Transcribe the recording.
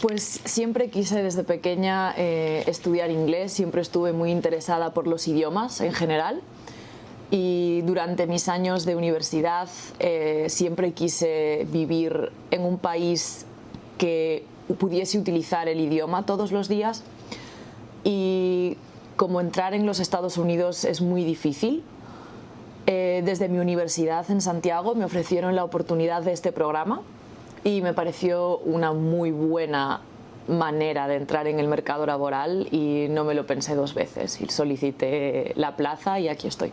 Pues siempre quise desde pequeña eh, estudiar inglés, siempre estuve muy interesada por los idiomas en general. Y durante mis años de universidad eh, siempre quise vivir en un país que pudiese utilizar el idioma todos los días. Y como entrar en los Estados Unidos es muy difícil, eh, desde mi universidad en Santiago me ofrecieron la oportunidad de este programa y me pareció una muy buena manera de entrar en el mercado laboral y no me lo pensé dos veces y solicité la plaza y aquí estoy.